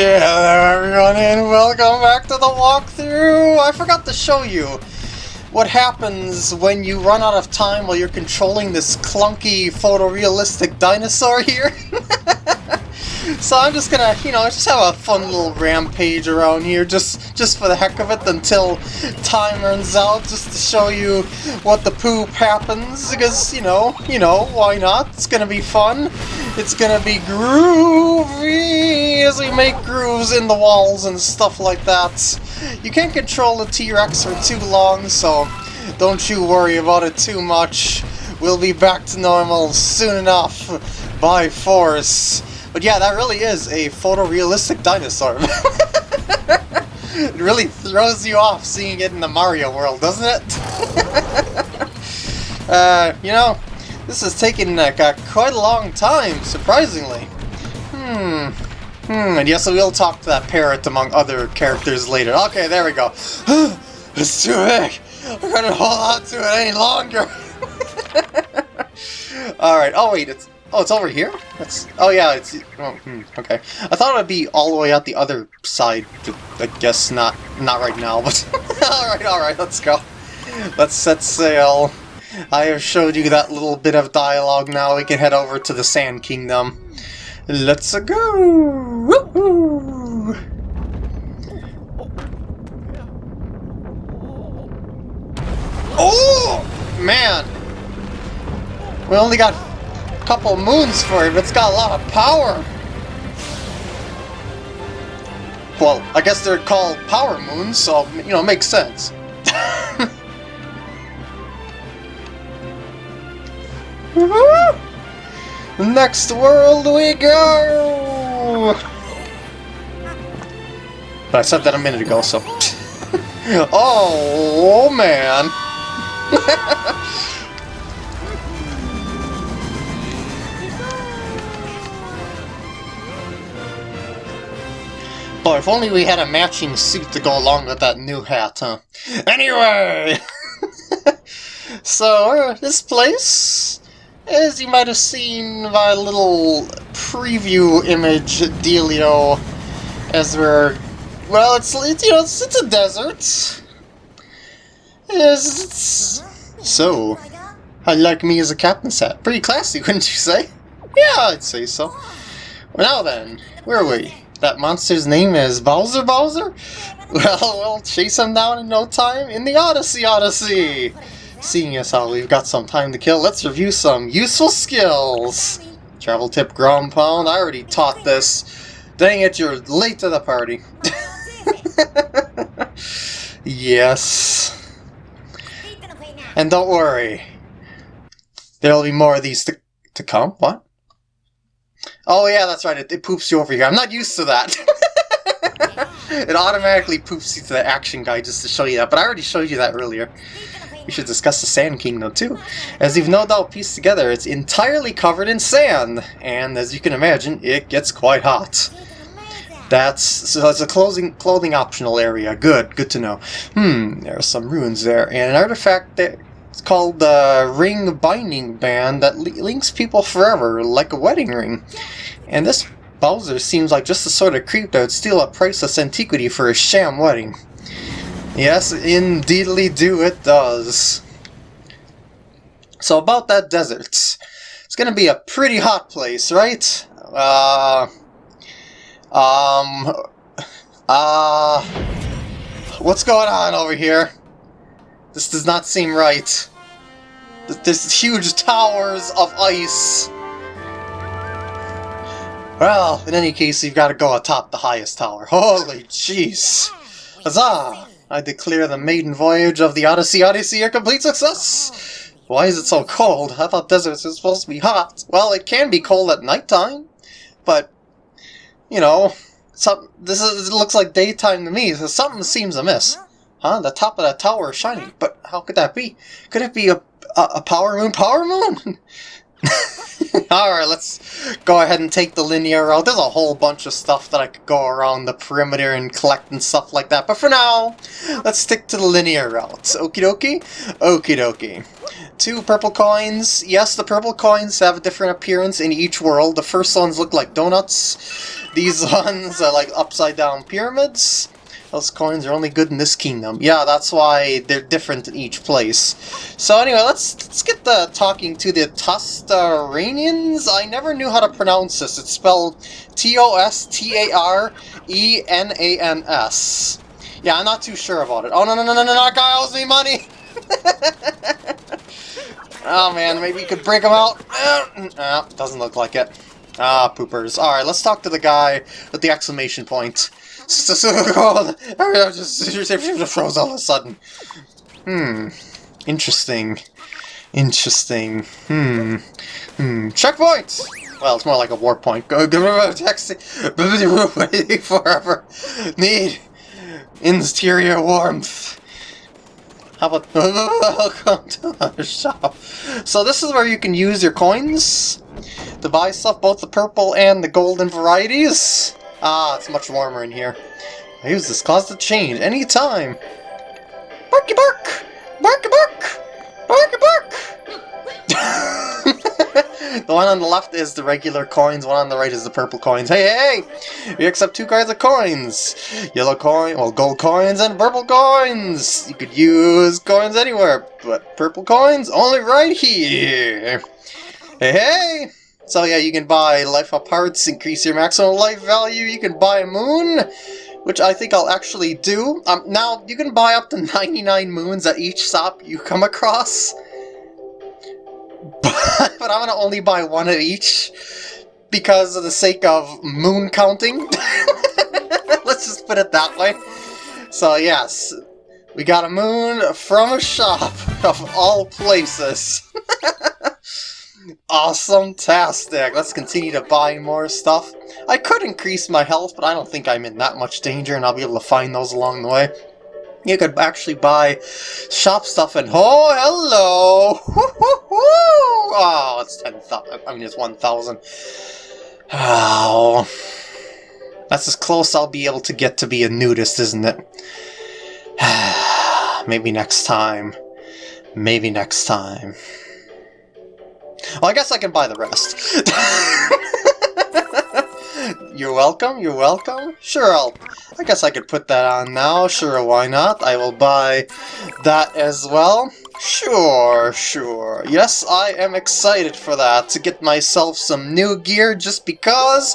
Yeah, everyone, and welcome back to the walkthrough! I forgot to show you what happens when you run out of time while you're controlling this clunky photorealistic dinosaur here. so I'm just gonna, you know, just have a fun little rampage around here, just just for the heck of it, until time runs out, just to show you what the poop happens, because, you know, you know, why not? It's gonna be fun. It's gonna be groovy as we make grooves in the walls and stuff like that. You can't control the T-Rex for too long, so don't you worry about it too much. We'll be back to normal soon enough, by force. But yeah, that really is a photorealistic dinosaur. it really throws you off seeing it in the Mario world, doesn't it? uh, you know, this has taken uh, quite a long time, surprisingly. Hmm. Hmm, and yes, we'll talk to that parrot among other characters later. Okay, there we go. it's too big! I couldn't hold on to it any longer! Alright, oh wait, it's... Oh, it's over here? That's... Oh yeah, it's... Oh, hmm, okay. I thought it would be all the way out the other side, I guess not, not right now, but... alright, alright, let's go. Let's set sail. I have showed you that little bit of dialogue now, we can head over to the Sand Kingdom. Let's go! Oh! Man! We only got a couple moons for it, but it's got a lot of power! Well, I guess they're called power moons, so, you know, it makes sense. Next world we go! But I said that a minute ago, so... oh, man! Boy, if only we had a matching suit to go along with that new hat, huh? Anyway! so, uh, this place as you might have seen my little preview image dealio, as we're... Well, it's, it's you know, it's, it's a desert. It's, it's, so, how you like me as a captain's hat? Pretty classy, wouldn't you say? Yeah, I'd say so. Well, now then, where are we? That monster's name is Bowser Bowser? Well, we'll chase him down in no time in the Odyssey Odyssey! Seeing as how we've got some time to kill, let's review some useful skills! Travel tip ground pound, I already taught this. Dang it, you're late to the party. yes. And don't worry. There'll be more of these to, to come. What? Oh yeah, that's right, it, it poops you over here. I'm not used to that. it automatically poops you to the action guide just to show you that, but I already showed you that earlier. We should discuss the Sand Kingdom too. As you've no doubt pieced together, it's entirely covered in sand, and as you can imagine, it gets quite hot. That's so it's a clothing clothing optional area. Good, good to know. Hmm, there are some ruins there, and an artifact that it's called the Ring Binding Band that links people forever, like a wedding ring. And this Bowser seems like just the sort of creep that would steal a priceless antiquity for a sham wedding. Yes, indeedly do it does. So about that desert. It's gonna be a pretty hot place, right? Uh... Um... Uh... What's going on over here? This does not seem right. There's huge towers of ice. Well, in any case, you've got to go atop the highest tower. Holy jeez. Huzzah! I declare the maiden voyage of the Odyssey Odyssey a complete success! Why is it so cold? I thought deserts were supposed to be hot. Well, it can be cold at nighttime, but, you know, some, this, is, it looks like daytime to me, so something seems amiss. Huh? The top of that tower is shiny, but how could that be? Could it be a, a, a power moon? Power moon? Alright, let's go ahead and take the linear route. There's a whole bunch of stuff that I could go around the perimeter and collect and stuff like that. But for now, let's stick to the linear route. Okie dokie? Okie dokie. two purple coins. Yes, the purple coins have a different appearance in each world. The first ones look like donuts. These ones are like upside down pyramids. Those coins are only good in this kingdom. Yeah, that's why they're different in each place. So anyway, let's let's get the talking to the Tostaranians. I never knew how to pronounce this. It's spelled T-O-S-T-A-R-E-N-A-N-S. Yeah, I'm not too sure about it. Oh, no, no, no, no, no, that guy owes me money! oh, man, maybe you could break him out. Uh, doesn't look like it. Ah, poopers. Alright, let's talk to the guy with the exclamation point. just, just froze all of a sudden. Hmm. Interesting. Interesting. Hmm. Hmm. Checkpoint! Well, it's more like a warp point. Go, go, taxi. Forever. Need interior warmth. How about welcome to our shop? So this is where you can use your coins to buy stuff, both the purple and the golden varieties. Ah, it's much warmer in here. I use this cause to change anytime. Barky bark! Barky bark! Barky bark! the one on the left is the regular coins, one on the right is the purple coins. Hey, hey! We accept two kinds of coins! Yellow coin, well, gold coins and purple coins! You could use coins anywhere, but purple coins only right here! Hey, hey! So yeah, you can buy life up parts, increase your maximum life value, you can buy a moon, which I think I'll actually do. Um, now, you can buy up to 99 moons at each shop you come across, but, but I'm going to only buy one of each, because of the sake of moon counting. Let's just put it that way. So yes, we got a moon from a shop of all places. Awesome-tastic! Let's continue to buy more stuff. I could increase my health, but I don't think I'm in that much danger, and I'll be able to find those along the way. You could actually buy shop stuff and oh hello! Oh, it's ten thousand. I mean, it's one thousand. Oh, that's as close I'll be able to get to be a nudist, isn't it? Maybe next time. Maybe next time. Well, I guess I can buy the rest. you're welcome, you're welcome. Sure, I'll... I guess I could put that on now. Sure, why not? I will buy that as well. Sure, sure. Yes, I am excited for that, to get myself some new gear just because.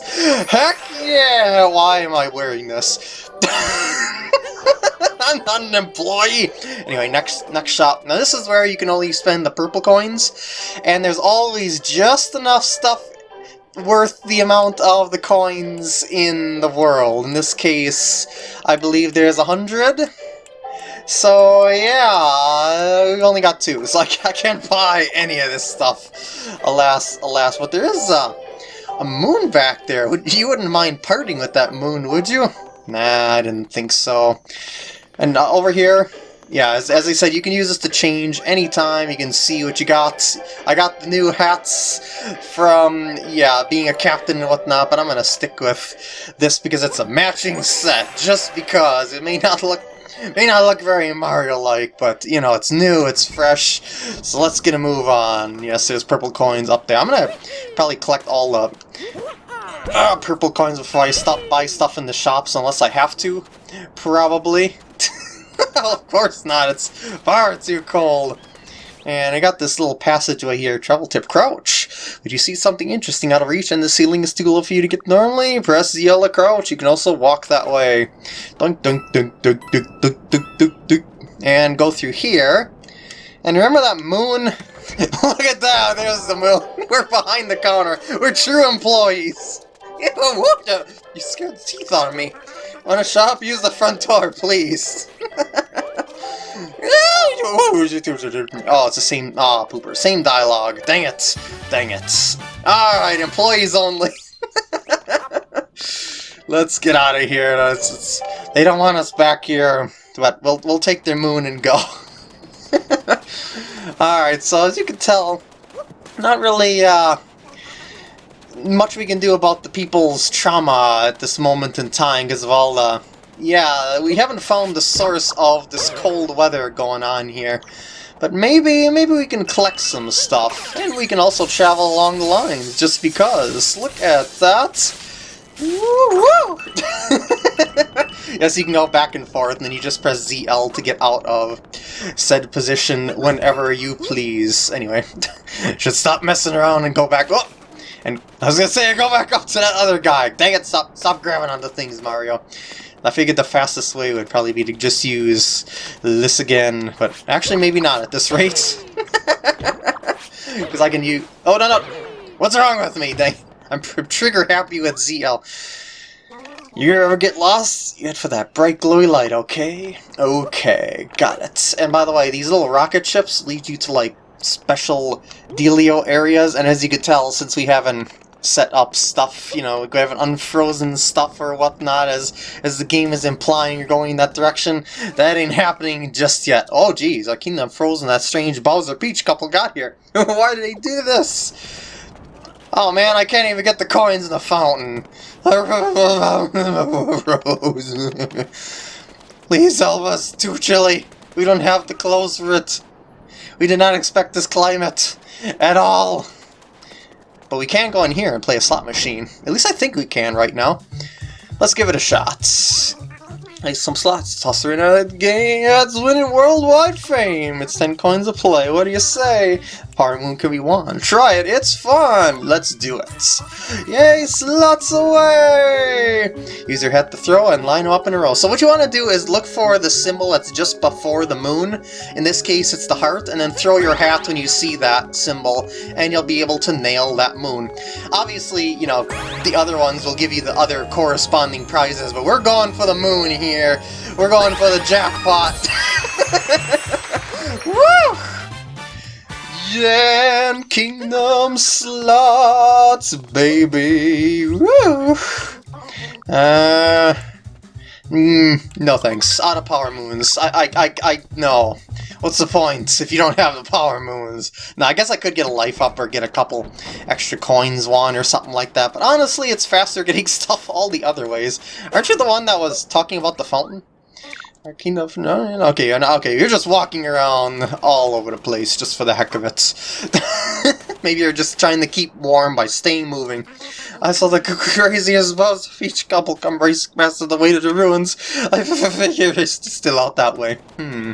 Heck yeah! Why am I wearing this? I'm not an employee! Anyway, next next shop. Now this is where you can only spend the purple coins, and there's always just enough stuff worth the amount of the coins in the world. In this case, I believe there's a hundred. So yeah, we only got two, so I can't buy any of this stuff. Alas, alas, but there is a, a moon back there. Would you wouldn't mind parting with that moon, would you? Nah, I didn't think so. And uh, over here, yeah, as, as I said, you can use this to change anytime. You can see what you got. I got the new hats from, yeah, being a captain and whatnot, but I'm going to stick with this because it's a matching set, just because. It may not look may not look very Mario-like, but, you know, it's new, it's fresh, so let's get a move on. Yes, there's purple coins up there. I'm going to probably collect all the uh, purple coins before I stop buy stuff in the shops, unless I have to, probably. of course not, it's far too cold. And I got this little passageway here, travel tip crouch. Would you see something interesting out of reach and the ceiling is too low for you to get normally? Press the yellow crouch, you can also walk that way. Dunk, dunk, dunk, dunk, dunk, dunk, dunk, dunk, dunk. And go through here. And remember that moon? Look at that, there's the moon. We're behind the counter. We're true employees. You scared the teeth out of me. Want to shop? Use the front door, please. oh, it's the same. Ah, oh, pooper. Same dialogue. Dang it. Dang it. Alright, employees only. Let's get out of here. It's, it's, they don't want us back here, but we'll, we'll take their moon and go. Alright, so as you can tell, not really, uh, much we can do about the people's trauma at this moment in time because of all the... Yeah, we haven't found the source of this cold weather going on here. But maybe, maybe we can collect some stuff, and we can also travel along the lines, just because. Look at that! Woo yes, you can go back and forth, and then you just press ZL to get out of said position whenever you please. Anyway, should stop messing around and go back. Oh! And I was gonna say, go back up to that other guy. Dang it, stop, stop grabbing onto things, Mario. I figured the fastest way would probably be to just use this again, but actually maybe not at this rate. Because I can use... Oh, no, no! What's wrong with me? Dang. I'm trigger happy with ZL. You ever get lost? You head for that bright glowy light, okay? Okay, got it. And by the way, these little rocket ships lead you to, like, special dealio areas, and as you could tell, since we haven't set up stuff, you know, we haven't unfrozen stuff or whatnot, as as the game is implying you're going in that direction, that ain't happening just yet. Oh geez, I keep frozen that strange Bowser Peach couple got here. Why did they do this? Oh man, I can't even get the coins in the fountain. Please help us, too chilly. We don't have the clothes for it. We did not expect this climate at all. But we can go in here and play a slot machine. At least I think we can right now. Let's give it a shot. Play some slots, toss her in a game that's winning worldwide fame. It's 10 coins a play, what do you say? Power Moon can be won. Try it, it's fun! Let's do it. Yay, slots away! Use your head to throw and line them up in a row. So what you want to do is look for the symbol that's just before the moon. In this case, it's the heart, and then throw your hat when you see that symbol, and you'll be able to nail that moon. Obviously, you know, the other ones will give you the other corresponding prizes, but we're going for the moon here here. We're going for the jackpot. Woo! Kingdom slots, baby. Woo! Uh, mm, no thanks. Out of power moons. I, I, I, I, no. What's the point if you don't have the power moons? Now, I guess I could get a life up or get a couple extra coins one or something like that, but honestly, it's faster getting stuff all the other ways. Aren't you the one that was talking about the fountain? Arcane of... No, okay, okay, you're just walking around all over the place just for the heck of it. Maybe you're just trying to keep warm by staying moving. I saw the craziest buzz of each couple come race past the way to the ruins. I figure it's still out that way. Hmm.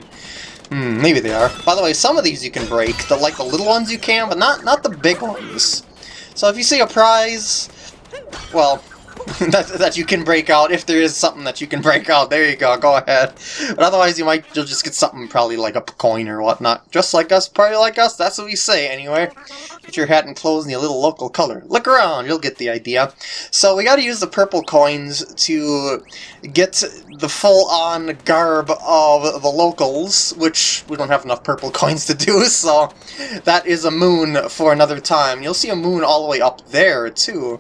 Hmm, maybe they are. By the way, some of these you can break. The like the little ones you can, but not not the big ones. So if you see a prize, well, that, that you can break out, if there is something that you can break out, there you go, go ahead. But otherwise you might, you'll just get something probably like a coin or whatnot. Just like us, probably like us, that's what we say anyway. Get your hat and clothes in your little local color. Look around, you'll get the idea. So we gotta use the purple coins to get the full-on garb of the locals, which we don't have enough purple coins to do, so that is a moon for another time. You'll see a moon all the way up there, too.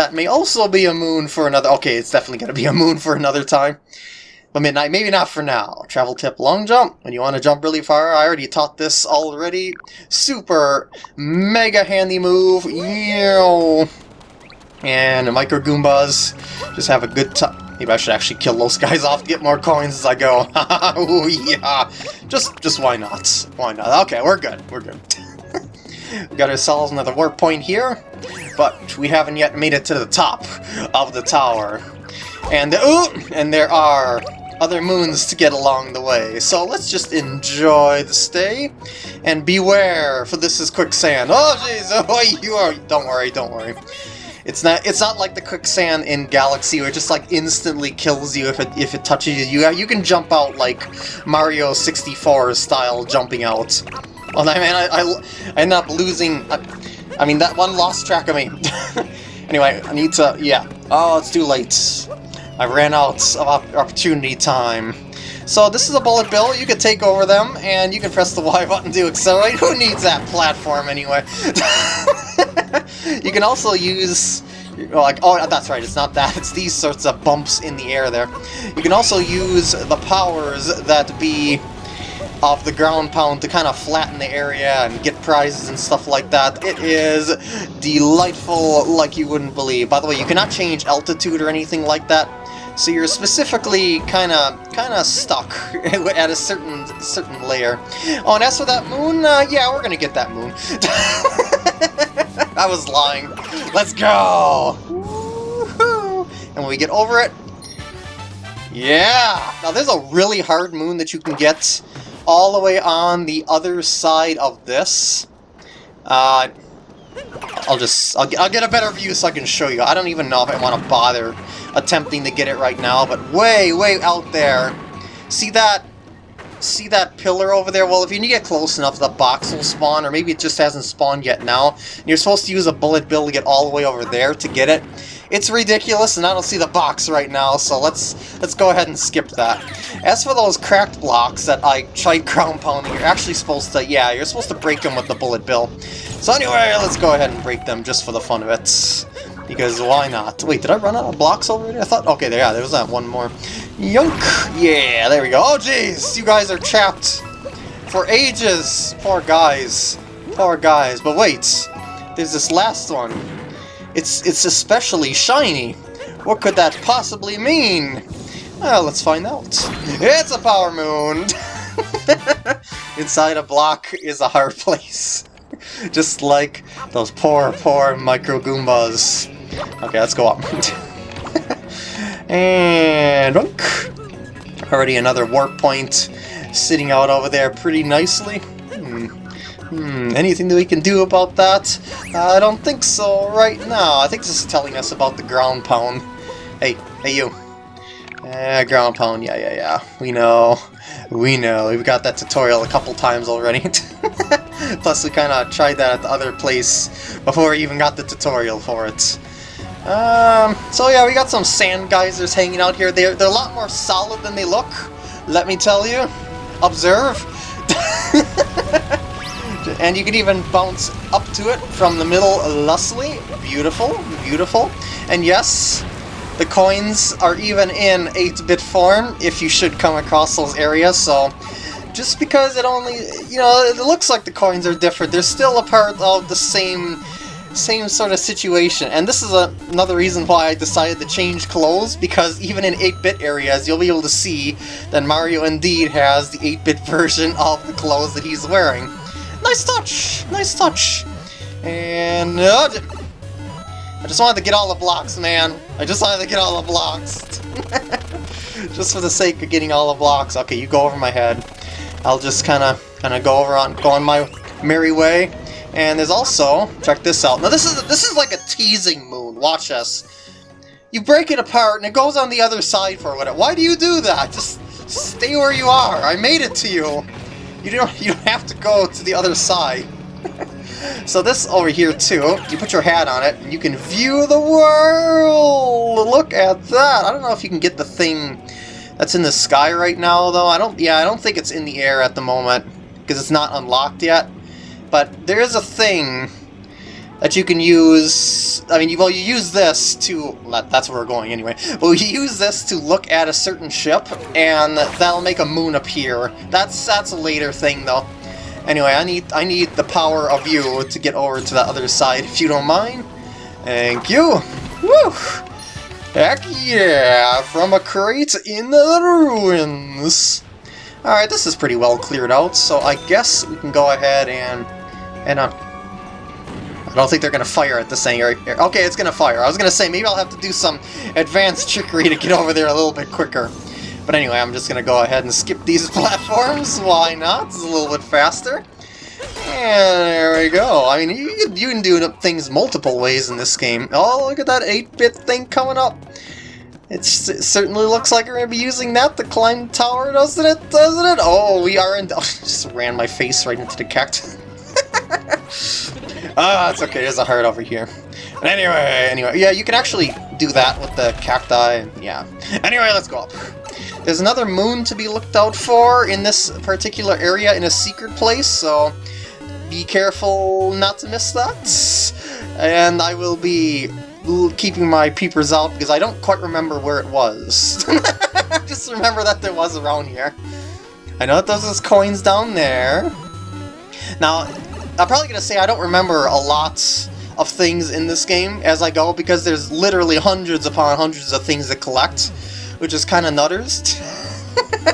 That may also be a moon for another... Okay, it's definitely going to be a moon for another time. But midnight, maybe not for now. Travel tip, long jump. When you want to jump really far, I already taught this already. Super mega handy move. And Micro Goombas just have a good time. Maybe I should actually kill those guys off to get more coins as I go. oh yeah. Just, just why not? Why not? Okay, we're good. We're good. We got ourselves another warp point here but we haven't yet made it to the top of the tower. And, ooh, and there are other moons to get along the way. So let's just enjoy the stay, and beware, for this is quicksand. Oh jeez, oh you are, don't worry, don't worry. It's not it's not like the quicksand in Galaxy where it just like instantly kills you if it if it touches you. You you can jump out like Mario 64 style jumping out. Oh man, I, I, I end up losing. I, I mean, that one lost track of me. anyway, I need to... Yeah. Oh, it's too late. I ran out of opportunity time. So this is a bullet bill, you can take over them, and you can press the Y button to accelerate. Who needs that platform anyway? you can also use... Oh, like, oh, that's right, it's not that, it's these sorts of bumps in the air there. You can also use the powers that be of the ground pound to kind of flatten the area and get prizes and stuff like that. It is delightful like you wouldn't believe. By the way, you cannot change altitude or anything like that. So you're specifically kind of kind of stuck at a certain certain layer. Oh, and as for that moon, uh, yeah, we're gonna get that moon. I was lying. Let's go! And when we get over it, yeah! Now there's a really hard moon that you can get all the way on the other side of this. Uh, I'll just, I'll, I'll get a better view so I can show you. I don't even know if I want to bother attempting to get it right now, but way, way out there. See that see that pillar over there? Well, if you get close enough, the box will spawn, or maybe it just hasn't spawned yet now. And you're supposed to use a bullet bill to get all the way over there to get it. It's ridiculous, and I don't see the box right now, so let's let's go ahead and skip that. As for those cracked blocks that I tried ground pounding, you're actually supposed to, yeah, you're supposed to break them with the bullet bill. So anyway, let's go ahead and break them just for the fun of it. Because why not? Wait, did I run out of blocks already? I thought, okay, there, yeah, there was that one more. Yunk! Yeah, there we go. Oh, jeez! You guys are chapped for ages! Poor guys. Poor guys. But wait, there's this last one. It's it's especially shiny. What could that possibly mean? Well, let's find out. It's a power moon! Inside a block is a hard place. Just like those poor, poor Micro Goombas. Okay, let's go up. and... Already another warp point sitting out over there pretty nicely. Hmm. Hmm, anything that we can do about that? Uh, I don't think so right now. I think this is telling us about the ground pound. Hey, hey you. Eh, ground pound, yeah, yeah, yeah. We know. We know. We've got that tutorial a couple times already. Plus we kind of tried that at the other place before we even got the tutorial for it. Um, so yeah, we got some sand geysers hanging out here. They're, they're a lot more solid than they look, let me tell you. Observe. and you can even bounce up to it from the middle lustily. Beautiful, beautiful. And yes, the coins are even in 8-bit form if you should come across those areas, so just because it only, you know, it looks like the coins are different, they're still a part of the same same sort of situation. And this is a, another reason why I decided to change clothes, because even in 8-bit areas, you'll be able to see that Mario indeed has the 8-bit version of the clothes that he's wearing. Nice touch! Nice touch! And... Uh, I just wanted to get all the blocks, man. I just wanted to get all the blocks. just for the sake of getting all the blocks. Okay, you go over my head. I'll just kind of kind of go over on go on my merry way. And there's also check this out. Now this is this is like a teasing moon. Watch this. You break it apart and it goes on the other side for what? Why do you do that? Just stay where you are. I made it to you. You don't you don't have to go to the other side. so this over here too, you put your hat on it and you can view the world. Look at that. I don't know if you can get the thing that's in the sky right now, though. I don't, yeah, I don't think it's in the air at the moment, because it's not unlocked yet. But there is a thing that you can use, I mean, well, you use this to, that's where we're going anyway, well, you use this to look at a certain ship, and that'll make a moon appear. That's, that's a later thing, though. Anyway, I need, I need the power of you to get over to the other side, if you don't mind. Thank you! Woo! Heck yeah! From a crate in the ruins! Alright, this is pretty well cleared out, so I guess we can go ahead and... and uh, I don't think they're gonna fire at the same area. Okay, it's gonna fire. I was gonna say, maybe I'll have to do some advanced trickery to get over there a little bit quicker. But anyway, I'm just gonna go ahead and skip these platforms. Why not? It's a little bit faster. And there we go. I mean, you can, you can do things multiple ways in this game. Oh, look at that 8-bit thing coming up. It's, it certainly looks like we're going to be using that to climb the tower, doesn't it? Doesn't it? Oh, we are in... Oh, just ran my face right into the cactus. ah, it's okay. There's a heart over here. But anyway, anyway, yeah, you can actually do that with the cacti. Yeah. Anyway, let's go up. There's another moon to be looked out for in this particular area in a secret place, so be careful not to miss that. And I will be keeping my peepers out because I don't quite remember where it was. Just remember that there was around here. I know that there's coins down there. Now, I'm probably gonna say I don't remember a lot of things in this game as I go because there's literally hundreds upon hundreds of things to collect, which is kind of nutters.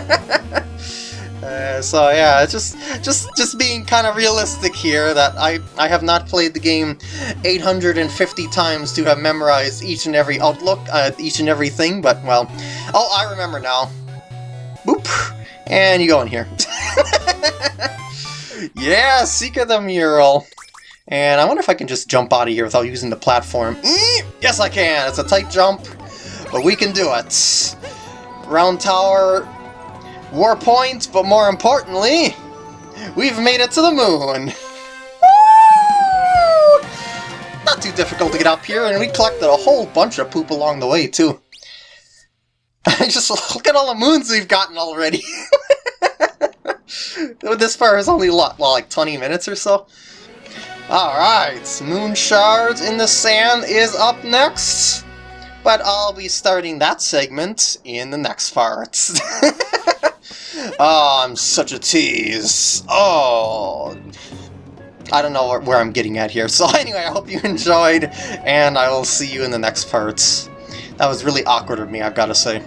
uh, so yeah, just just just being kind of realistic here that I I have not played the game 850 times to have memorized each and every outlook, uh, each and everything. But well, oh I remember now. Boop, and you go in here. yeah, of the Mural. And I wonder if I can just jump out of here without using the platform. Mm, yes, I can! It's a tight jump, but we can do it. Round Tower, Warp Point, but more importantly, we've made it to the moon! Woo! Not too difficult to get up here, and we collected a whole bunch of poop along the way, too. just look at all the moons we've gotten already! this far is only, well, like 20 minutes or so? Alright, Moon Shards in the Sand is up next, but I'll be starting that segment in the next part. oh, I'm such a tease. Oh, I don't know where, I'm getting at here. So anyway, I hope you enjoyed, and I will see you in the next parts. That was really awkward of me, I've got to say.